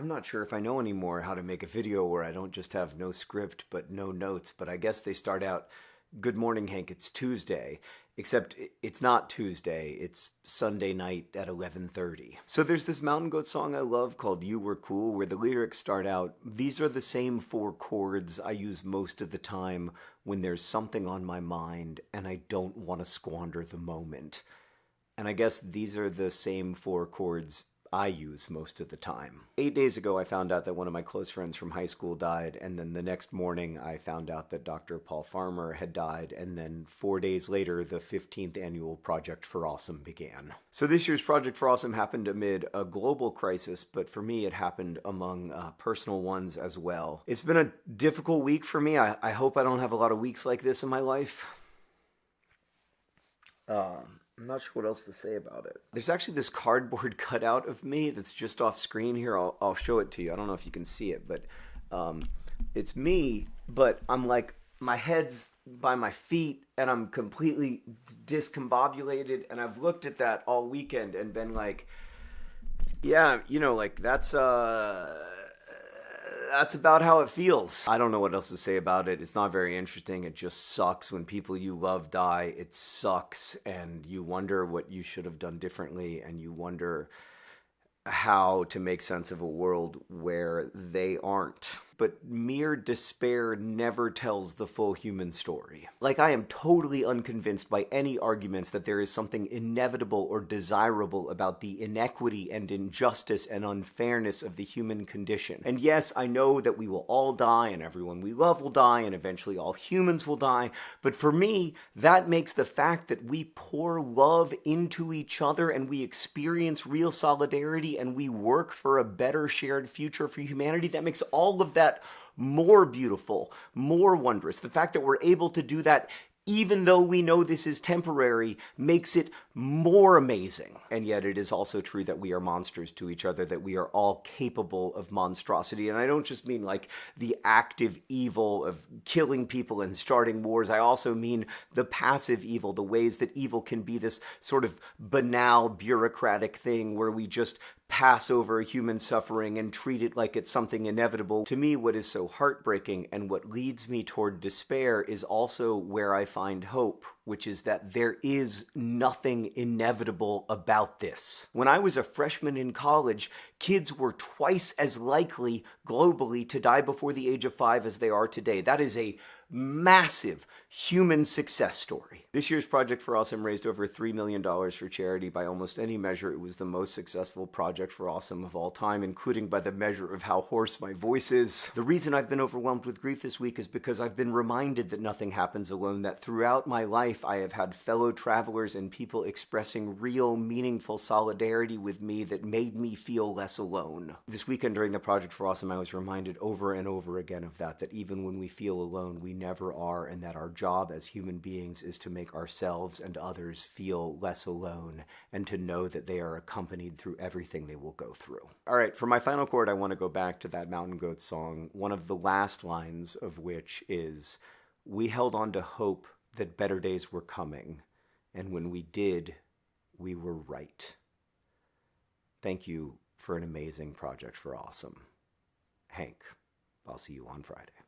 I'm not sure if I know anymore how to make a video where I don't just have no script but no notes, but I guess they start out, Good morning, Hank, it's Tuesday. Except it's not Tuesday, it's Sunday night at 11:30. So there's this Mountain Goat song I love called You Were Cool where the lyrics start out, these are the same four chords I use most of the time when there's something on my mind and I don't want to squander the moment. And I guess these are the same four chords I use most of the time. Eight days ago, I found out that one of my close friends from high school died, and then the next morning, I found out that Dr. Paul Farmer had died, and then four days later, the 15th annual Project for Awesome began. So this year's Project for Awesome happened amid a global crisis, but for me, it happened among uh, personal ones as well. It's been a difficult week for me. I, I hope I don't have a lot of weeks like this in my life. Um, I'm not sure what else to say about it. There's actually this cardboard cutout of me that's just off screen here. I'll, I'll show it to you. I don't know if you can see it, but um, it's me, but I'm like, my head's by my feet and I'm completely discombobulated. And I've looked at that all weekend and been like, yeah, you know, like that's, uh, that's about how it feels. I don't know what else to say about it. It's not very interesting. It just sucks when people you love die. It sucks, and you wonder what you should have done differently, and you wonder how to make sense of a world where they aren't but mere despair never tells the full human story. Like, I am totally unconvinced by any arguments that there is something inevitable or desirable about the inequity and injustice and unfairness of the human condition. And yes, I know that we will all die and everyone we love will die and eventually all humans will die, but for me, that makes the fact that we pour love into each other and we experience real solidarity and we work for a better shared future for humanity, that makes all of that that more beautiful, more wondrous. The fact that we're able to do that even though we know this is temporary, makes it more amazing. And yet it is also true that we are monsters to each other, that we are all capable of monstrosity. And I don't just mean like the active evil of killing people and starting wars. I also mean the passive evil, the ways that evil can be this sort of banal bureaucratic thing where we just pass over human suffering and treat it like it's something inevitable. To me, what is so heartbreaking and what leads me toward despair is also where I find hope, which is that there is nothing inevitable about this. When I was a freshman in college, kids were twice as likely globally to die before the age of five as they are today. That is a massive human success story. This year's Project for Awesome raised over $3 million for charity. By almost any measure, it was the most successful Project for Awesome of all time, including by the measure of how hoarse my voice is. The reason I've been overwhelmed with grief this week is because I've been reminded that nothing happens alone, that throughout my life I have had fellow travelers and people expressing real, meaningful solidarity with me that made me feel less alone. This weekend during the Project for Awesome, I was reminded over and over again of that, that even when we feel alone, we never are, and that our job as human beings is to make ourselves and others feel less alone and to know that they are accompanied through everything they will go through. All right, for my final chord, I want to go back to that Mountain Goat song, one of the last lines of which is We held on to hope that better days were coming, and when we did, we were right. Thank you for an amazing project for awesome. Hank, I'll see you on Friday.